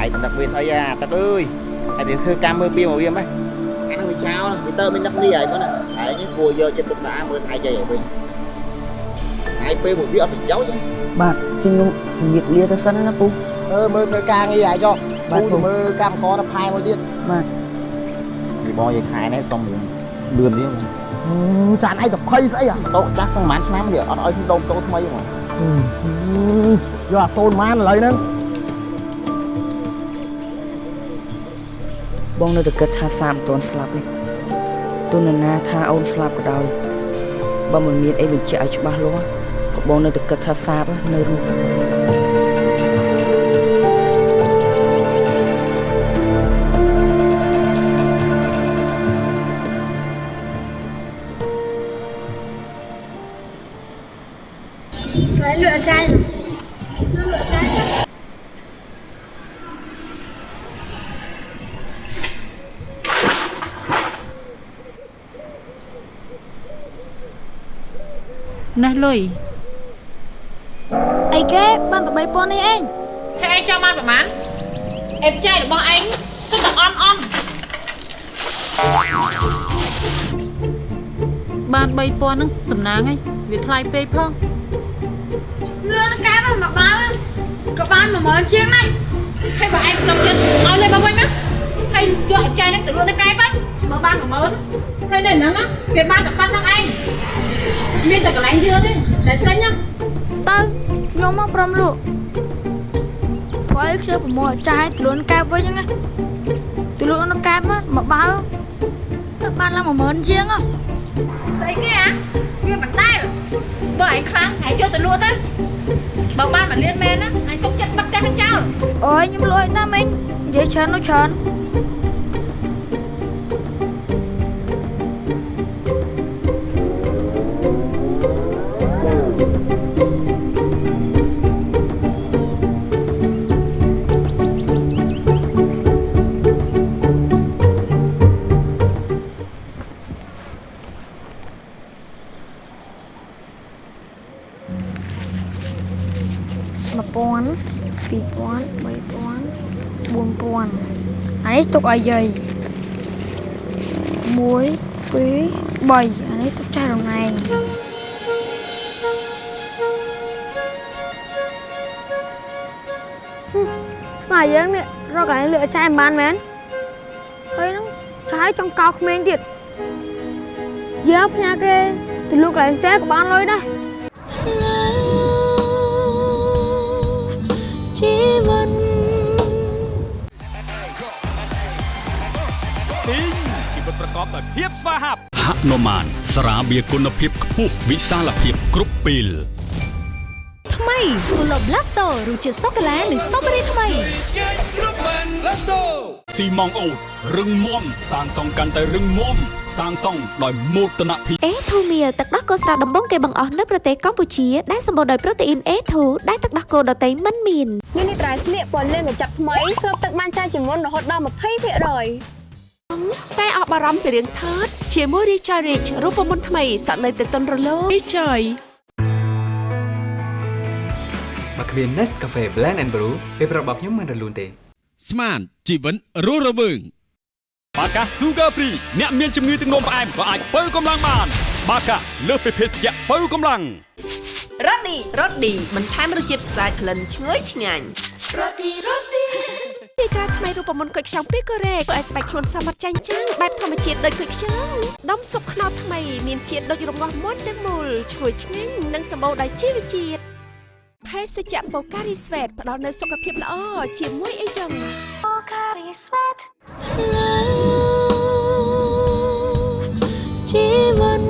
ឯងទៅនឹកវាស្អីអាទឹកអើយឯងទៅធ្វើការមើលពីមកវាម៉េះអានឹងវាចោលវាទៅមិននឹកនេះហើយគាត់ណាឯងនេះគួរយកចិត្តទុកដាក់មើលថ្ងៃចៃឲ្យវិញថ្ងៃពេលមកវាអត់ប្រយោជន៍ទេបាទខ្ញុំជំរាបលាទៅសិនណាពូអឺមើលធ្វើការងារឲ្យចុះបាទពូពូទៅមើលកម្មករទៅផែមួយទៀតបាទពីបងយាយខែនេះសុំរឿងលឿននេះ ចានឯងទៅភ័យស្អីអាតោចាស់សងប្រហែលឆ្នាំនេះអត់ឲ្យខ្ញុំដូងតោថ្មីហ្មងយកអាសូនម៉ានឥឡូវហ្នឹងបងនៅតែគិតថាសាបមិនទាន់ស្លាប់នេះទោះនរណាថាអូនស្លាប់ក៏ដោយបើមិនមានអីបញ្ជាក់ឲ្យច្បាស់លាស់ក៏បងនៅតែគិតថាសាបនៅរស់ លុយអីគេបានតែ3000នេះឯងតែឯងចង់បានប្រហែលអេបចៃរបស់ឯងសុទ្ធតែអន់អន់បាន3000ហ្នឹងសំណាងហើយវាថ្លៃពេកផងលឿនកែមកមកបើក៏បាន10000ជាងដែរហើយបើឯងសុំចិត្តឲ្យលេបមកវិញណាហើយយកអេបចៃហ្នឹងទៅលក់នៅកែវិញ បើបាន10000ហើយនៅហ្នឹងណាវាបានតែប៉ុណ្្នឹងឯងមានតែកន្លែងយឺទេតែទិញណាទៅខ្ញុំមកព្រមលក់ព្រោះឯងខ្ញុំប្រមូលចាយទលួនកែបវិញហ្នឹងណាទលួននៅកែបមកមកបើទៅបានឡើង10000ជាងហ៎ស្អីគេអាវាមិនដែលបើឯងខ្លាំងឯងយកទៅលក់ទៅបើបានមកលៀនមែនណាឯងសុកចិត្តបិទផ្ទះនឹងចោលអូយខ្ញុំលក់ឲ្យតាមិញនិយាយច្រើននោះច្រើន ទុកឲ្យយាយ1 2 3អានេះទុកចាស់រងឯងស្មាយើងនេះរកកន្លែងលក់ចាយមិនបានមែនហើយហ្នឹងចាយចង់កោក្មេងទៀតយើងផ្ញើគេទៅលក់កន្លែងផ្សេងក៏បានលុយដែរជីវិត ប្រកបដោយភាពស្វាហាប់ហនុមានស្រាបៀរគុណភាពខ្ពស់វិសាលភាពគ្រប់ពេលថ្មី Polo Blasto រសជាតិសូកូឡានិងស្ទ្រូប៊េរីថ្មីស៊ីម៉ងអូតរឹងមាំសាងសង់កាន់តែរឹងមាំសាងសង់ដោយមោទនភាពអេធូមៀលទឹកដោះគោស្រស់ដំបងគេបង្អស់នៅប្រទេសកម្ពុជាដែលសម្បូរដោយប្រូតេអ៊ីន A2 ដែលទឹកដោះគោដតៃមិនមានញ៉ាំនេះត្រៃស្លៀកពណ៌លឿងកញ្ចប់ថ្មីស្រូបទឹកបានច្រើនជាងមុនរហូតដល់20% តែអបបារម្ភពីរឿងថតជាមួយ Recharge Rich រូបមន្តថ្មីសក់នៅតែទន់រលោង Recharge បើគ្មាន Nescafe Blend and Brew ពេលប្រាប់របស់ខ្ញុំមិនរលូនទេ ស្មានជីវិនរស់រវើងបាកា Sugar Free អ្នកមានជំងឺទឹកនោមផ្អែមក៏អាចបើកម្លាំងបាន បាកាលើសពីភេសជ្ជៈបើកម្លាំងរ៉ូឌីរ៉ូឌីបន្ថែមរសជាតិស្អាតក្លិនឈ្ងុយឆ្ងាញ់រ៉ូឌីរ៉ូឌី ទីក្រាថ្មីរូបមន្តគុយខ្ចង់ពីកូរ៉េធ្វើឲ្យស្បែកខ្លួនសមត្ថចាញ់ចាំងបែបធម្មជាតិដូចគុយខ្ចង់ដុំស៊ុបខ្នុរថ្មីមានជាតិដូចរងាស់មុនទាំងមូលឈ្ងុយឆ្ងាញ់និងសម្បូរដោយជីវជាតិភេសជ្ជៈបូការីស្វេតផ្ដល់នូវសុខភាពល្អជាមួយអីចឹងបូការីស្វេតជីវិត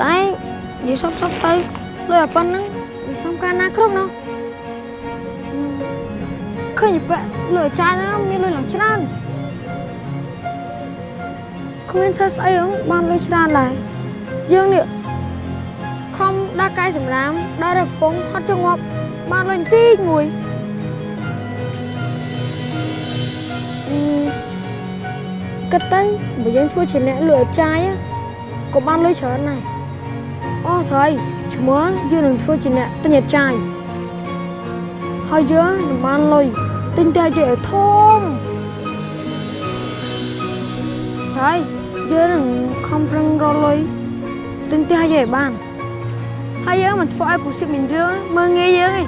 តែនិយាយសុបសុបទៅលើតែប៉ុណ្្នឹងមិនសំខាន់ណាគ្រប់ណោះ ឃើញពាក់លើចាយហ្នឹងមានលុយឡើងច្រើនគ្មានធ្វើស្អីហ្នឹងបានលុយច្រើនដែរយើងនេះខំដើរកាយសម្រាមដើររកពងហត់ចងប់បានលុយបន្តិចមួយអឺគិតទៅបើយើងធ្វើជាអ្នកលក់ចាយក៏បានលុយច្រើនដែរអូថៃឈ្មោះយើងនឹងធ្វើជាអ្នកទិញចាយហើយយើងនឹងបានលុយ ទិញតែជាឲ្យធំហើយយើងនឹងខំប្រឹងរកលុយទិញតែឲ្យបានហើយយើងមិនធ្វើឲ្យពុសិមានរឿងមើងងាយយើងឯង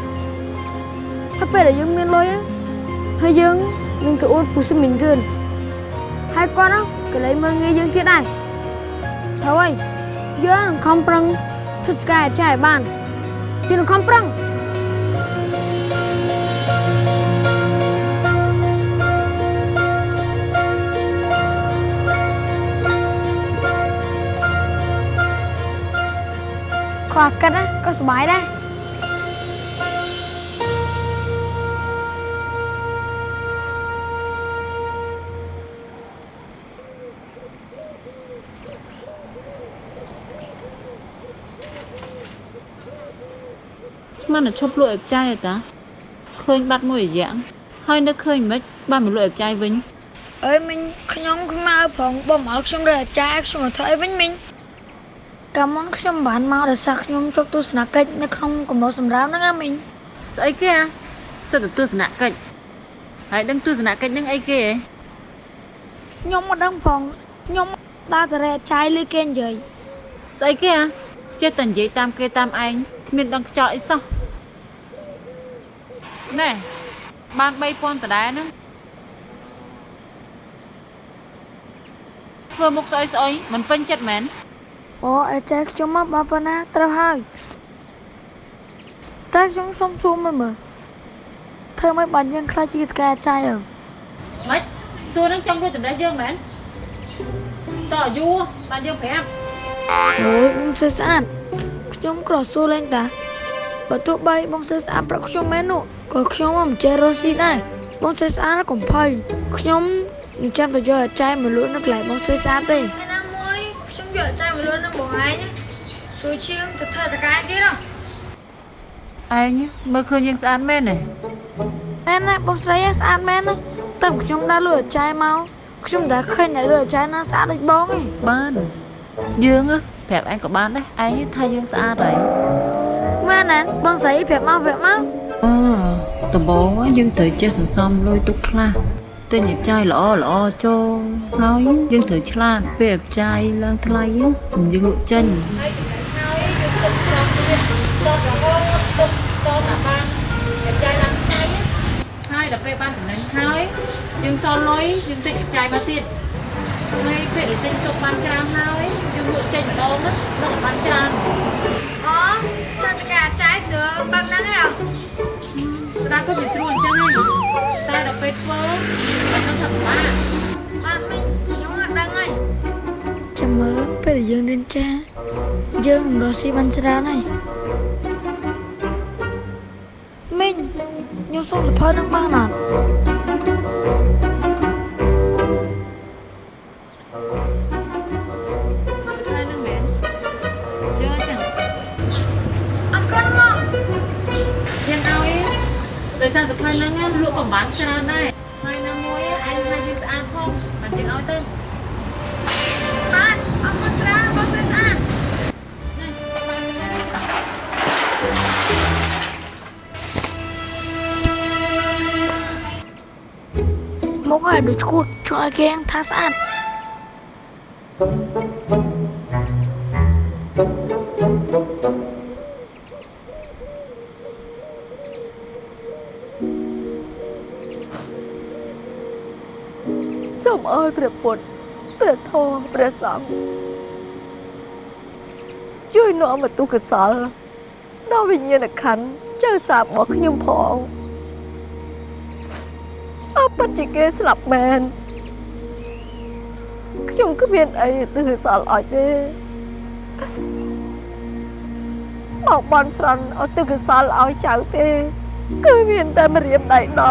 ហើយពេលដែលយើងមានលុយហើយយើងនឹងទៅអួតពុសិមានរឿងហើយគាត់ហ្នឹងក៏លេងមើងងាយយើងទៀតដែរត្រូវហើយយើងនឹងខំប្រឹងធ្វើស្កាយចាយបានយើងនឹងខំប្រឹង ខ្វះកិតណាក៏សុបាយដែរស្មានតែឈប់លក់អេបចាយទេតាឃើញបាត់មួយរយៈហើយនឹកឃើញមិនបានមកលក់អេបចាយវិញអើយមិញខ្ញុំខ្មៅផងបំអល់ខ្ញុំរើអាចារ្យខ្ញុំមកធ្វើអីវិញមិញ កាលមុនខ្ញុំបានមកដោយសារខ្ញុំជប់ទស្សនកិច្ចនៅក្នុងកំណត់សម្រាប់ហ្នឹងណាមិញស្អីគេអាសិតតែទស្សនកិច្ចហើយដឹងទស្សនកិច្ចនឹងអីគេហ៎ខ្ញុំមិនដឹងផងខ្ញុំដើរទៅរកអាចារ្យលើគេនិយាយស្អីគេអាចេះតែនិយាយតាមគេតាមឯងគ្មានដឹងខ្យល់អីសោះណែបាន3000ដដែលហ្នឹងធ្វើមុខស្អុយស្អុយមិនពេញចិត្តមែន អូអាចារ្យខ្ញុំមកបើប៉ុណ្ណាត្រូវហើយតែខ្ញុំសុំសួរមើលមើលធ្វើម៉េចបានយើងខ្លាចជាតកែអាចារ្យអើម៉េចសួរនឹងចង់រួចតម្រេះយើងមែនតើយូរបានយើងប្រាប់អូយបងសើស្អាតខ្ញុំក្រសួរលេងតាបើទោះបីបងសើស្អាតប្រាប់ខ្ញុំមែននោះក៏ខ្ញុំមិនចេះរស់ស៊ីដែរបងសើស្អាតកុំភ័យខ្ញុំនឹងចាំទៅយកអាចារ្យមកលក់នៅកន្លែងបងសើស្អាតទេណាមួ យខ្ញុំយកអាចារ្យមកលក់នៅបងឯងសួរជាងទៅធ្វើតកែទៀតហ៎ឯងមើលឃើញយើងស្អាតមែនទេណែណាបងស្រីស្អាតមែនណាតែខ្ញុំដើរលក់អាចារ្យមកខ្ញុំតែឃើញតែលក់អាចារ្យណាស្អាតដូចបងឯងបានយើងប្រាប់ឯងក៏បានដែរឯងថាយើងស្អាតហើយមែនណាបងស្រីប្រាប់មកប្រាប់មកអូដំបងយើងត្រូវចេះសន្សំលុយទុកខ្លះ ទិញអាចារ្យល្អល្អចូលហើយយើងត្រូវឆ្លាតពេលអាចារ្យឡើងថ្លៃសម្យើងលក់ចេញហើយដល់ពេលបានចំណេញហើយយើងសល់លុយយើងទិញអាចារ្យមកទៀតហើយពេលដែលទិញទុកបានច្រើនហើយយើងលក់ចេញម្ដងហ្នឹងដល់បានច្រើនអូធ្វើតកែអាចារ្យស្រួលបែបហ្នឹងឯងស្ដាប់ក៏វាស្រួលអញ្ចឹងហើយ តែដល់ពេលធ្វើមិនដឹងថាពិបាកបាទមិញខ្ញុំអត់ដឹងហើយចាំមើលពេលដែលយើងរៀនចាស់យើងនឹងរស់ស៊ីបានច្រើនហើយមិញខ្ញុំសុំសភៅនឹងបានអត់ សារសុភ័ណ្ឌហ្នឹងលក់កំបានច្រើនដែរហើយណាមួយឯងថាវាស្អាតផងមិនទាំងឲ្យទៅបាទអរគុណច្រើនបងព្រឹកស្អាតមកហើយដូចឈួតជួយគេថាស្អាត Thank you. អើយព្រះពុទ្ធព្រះធម៌ព្រះសង្ឃជួយនាំមកទុកកសលដល់វិញ្ញាណក្ខន្ធចៅសាបរបស់ខ្ញុំផងអើពិតជាគេស្លាប់មែនខ្ញុំគ្មានអីទិសកសលឲ្យទេមកបន់ស្រន់ឲ្យទិសកសលឲ្យចៅទេ គឺមានតែម្រាមដៃដ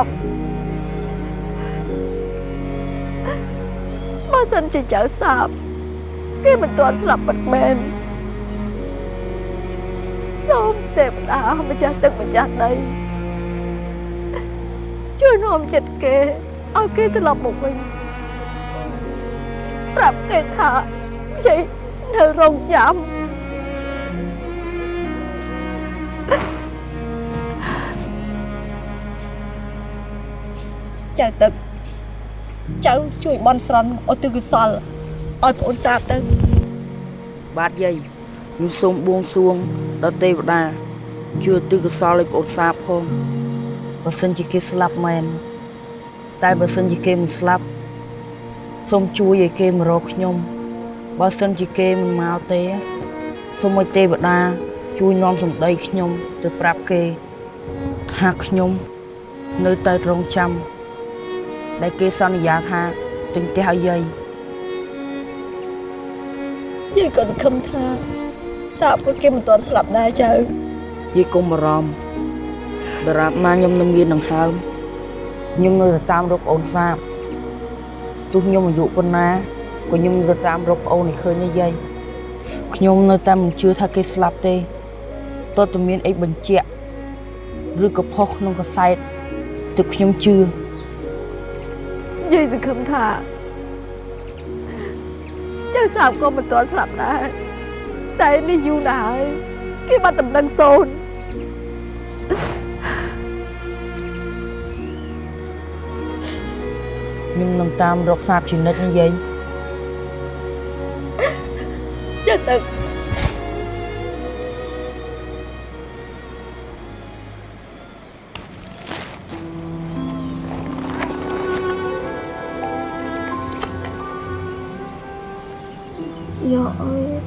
ប់បើសិនជាចៅសាបគេមិនទាន់ស្លាប់ពិតមែនសូមទេវតាម្ចាស់ទឹកម្ចាស់ដីជួយនាំចិត្តគេឲ្យគេត្រឡប់មកវិញប្រាប់គេថាយាយនៅរងចាំចៅទឹក ចៅជួយបន់ស្រន់ឲ្យទិកុសលឲ្យប្អូនសាបទៅបាទយាយខ្ញុំសូមបួងសួងដល់ទេវតាជួយទិកុសលឲ្យប្អូនសាបផងបើសិនជាគេស្លាប់មែនតែបើសិនជាគេមិនស្លាប់សូមជួយឲ្យគេមករកខ្ញុំបើសិនជាគេមិនមកទេសូមឲ្យទេវតាជួយនាំសម្ដីខ្ញុំទៅប្រាប់គេថាខ្ញុំនៅតែរងចាំ ដែលគេសន្យាថាទិញផ្ទះឲ្យយាយយាយក៏សង្ឃឹមថាសាបក៏គេមិនទាន់ស្លាប់ដែរចៅយាយកុំបារម្ភដរាបណាខ្ញុំនៅមានដង្ហើមខ្ញុំនៅតែតាមរកប្អូនសាបទោះខ្ញុំអាយុប៉ុណ្ណាក៏ខ្ញុំនៅតែតាមរកប្អូនឲ្យឃើញនេះយាយខ្ញុំនៅតែមិនជឿថាគេស្លាប់ទេតើតើមានអីបញ្ជាក់ឬក៏ផុសក្នុងកសែតទើបខ្ញុំជឿ យាយសង្ឃឹមថាចៅសាបក៏មិនទាន់ស្លាប់ដែរតែនេះយូរណាស់ហើយគេបាត់ដំណឹងសូន្យខ្ញុំនឹងតាមរកសាបជានិច្ចនេះយាយចៅទឹកយក អើយយក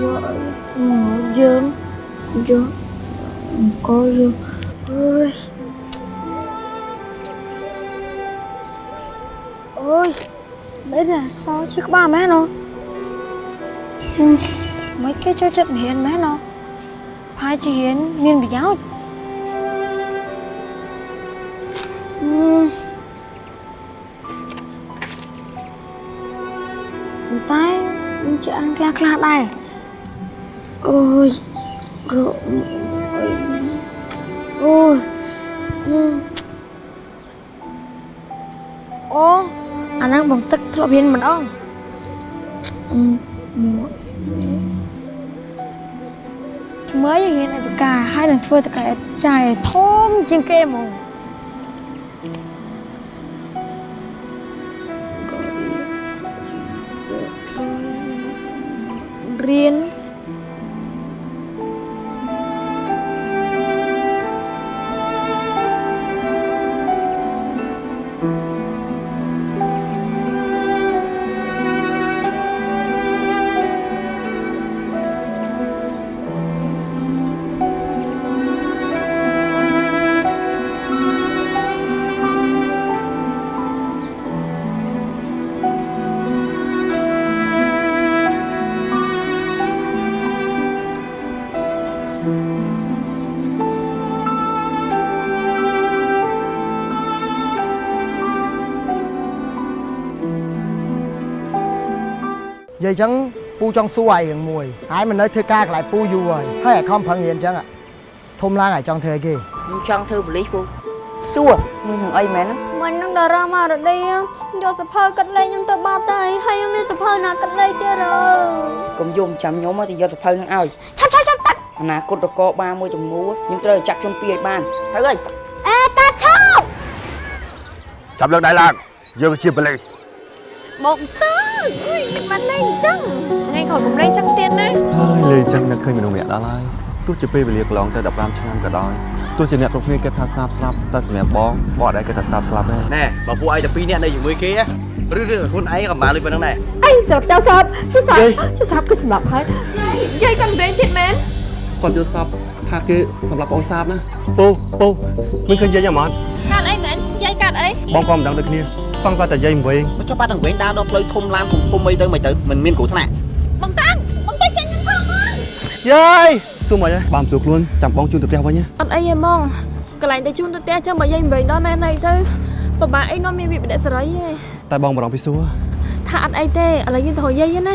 យកអើយមកយើងយកអង្គយកអើយអូយមិនដែរសោជិះក្ជាអង្គខ្លះខ្លះដែរអូយរកអូយអូអាហ្នឹងបងទឹកធ្លាប់ហ៊ានម្ដងអឺមួយថ្មីហ៊ានអបការហើយនឹងធ្វើតកែចាយឲ្យធំជាងគេហ្មង រៀ អញ្ចឹងពូចង់សួរឯងរឿងមួយហើយមិននៅធ្វើការកន្លែងពូយូរហើយហើយឯខំប្រឹងរៀនអញ្ចឹងอะធំឡើងឯងចង់ធ្វើអីគេខ្ញុំចង់ធ្វើប៉ូលីសពូសួរមួយនឹងអីមែនមិននឹងតារាមករឌីយកសភៅកាត់លេខខ្ញុំទៅបាត់ទៅហើយខ្ញុំមានសភៅណាកាត់លេខទៀតអើកុំយំចាំខ្ញុំទៅយកសភៅនឹងឲ្យឆាប់ឆាប់ឆាប់តាក់អនាគតរកបាមួយចំនួនខ្ញុំត្រូវចាប់ជនពីឲ្យបានទៅអើយអេតាឆាប់ចាប់លើកដៃឡើងយើងជាបលេសមកតើ អុយមិនលេងអញ្ចឹងថ្ងៃក្រោយកុំលេងចឹងទៀតណាហើយលេងចឹងនឹកឃើញមនុស្សម្នាក់ដល់ហើយទោះជាពេលវេលាកន្លងទៅ15ឆ្នាំក៏ដោយទោះជាអ្នកគ្រប់គ្នាគិតថាសាបស្លាប់តែសម្រាប់បងបងអត់ដែលគិតថាសាបស្លាប់ទេណែបើពួកឯងតែពីរនាក់នៅជាមួយគេណាឬឬខ្លួនឯងក៏បានលុយប៉ុណ្ណឹងដែរអីស្រាប់ចៅសាប់ចៅសាប់ចៅសាប់គឺសម្រាប់ហើយយាយគាត់លេងទៀតមែនគាត់យល់សពថាគេសម្រាប់បងសាបណាពូពូមិនឃើញយាយយ៉ាងម៉េចកាត់អីមែនយាយកាត់អីបងក៏មិនដឹងដូចគ្នា សង្ស័យតែយាយមិនវិញចុះប៉ាទាំងវិញដើរដល់ផ្លូវធំឡានធំធំអីទៅមិនទៅមិនមានគ្រោះថ្នាក់បងតាំងបងទៅចាញ់ខ្ញុំផងមកយាយសួរមកយាយបានសួរខ្លួនចាំបងជូនទៅផ្ទះវិញណាអត់អីទេហ្មងកន្លែងទៅជូនទៅផ្ទះចឹងបើយាយមិនវិញដល់ណែណៃទៅពិបាកអីនាំមានវិបដិសេរីទេតែបងបារម្ភពីសួរថាអត់អីទេឥឡូវយើងទៅរកយាយណា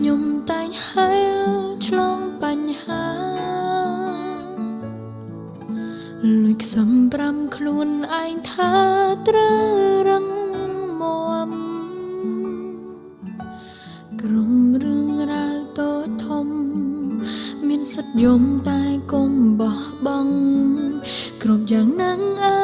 ខ្ញុំតែងហែលឆ្លងបញ្ហាលួចខ្សំប្រាំខ្លួនឯងថាត្រូវរឹងមាំក្រុមរឿងរ៉ាវតូចធំ មានសិទ្ធិយំតែកុំបោះបង់គ្រប់យ៉ាងនឹងអា